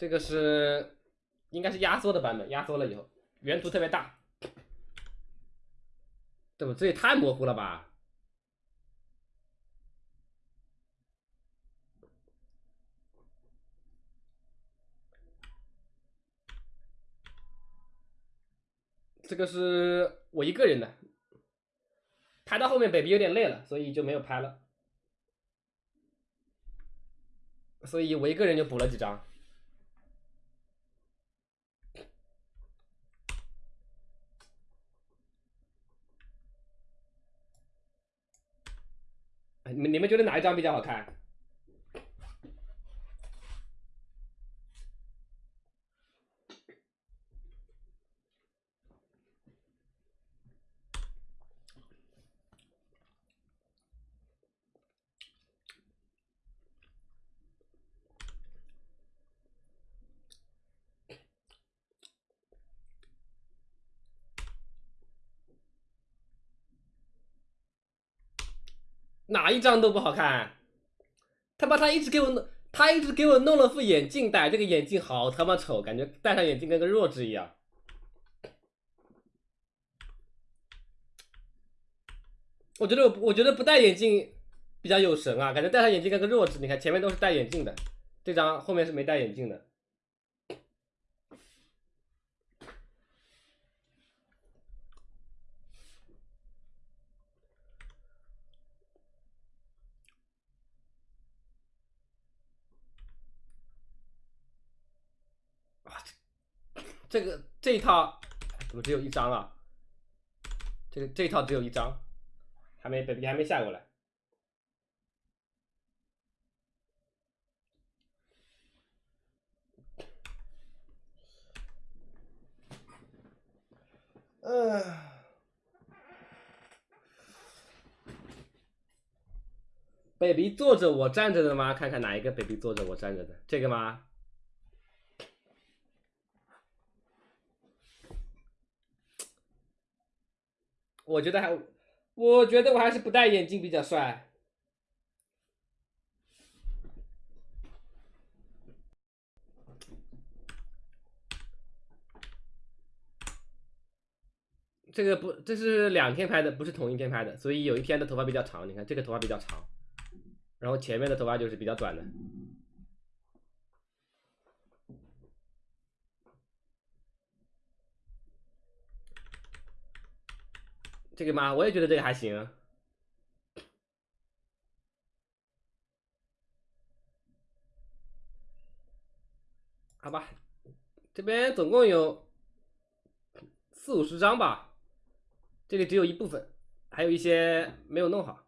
这个是应该是压缩的版本，压缩了以后原图特别大，对吧？这也太模糊了吧？这个是我一个人的，拍到后面 baby 有点累了，所以就没有拍了，所以我一个人就补了几张。你们觉得哪一张比较好看？哪一张都不好看，他妈他一直给我弄，他一直给我弄了副眼镜戴，这个眼镜好他妈丑，感觉戴上眼镜跟个弱智一样。我觉得我我觉得不戴眼镜比较有神啊，感觉戴上眼镜跟个弱智。你看前面都是戴眼镜的，这张后面是没戴眼镜的。这个这一套怎么只有一张啊？这个这一套只有一张，还没 baby 还没下过来。嗯，baby 坐着我站着的吗？看看哪一个 baby 坐着我站着的，这个吗？我觉得还，我觉得我还是不戴眼镜比较帅。这个不，这是两天拍的，不是同一天拍的，所以有一天的头发比较长。你看这个头发比较长，然后前面的头发就是比较短的。这个吗？我也觉得这个还行。好吧，这边总共有四五十张吧，这里只有一部分，还有一些没有弄好。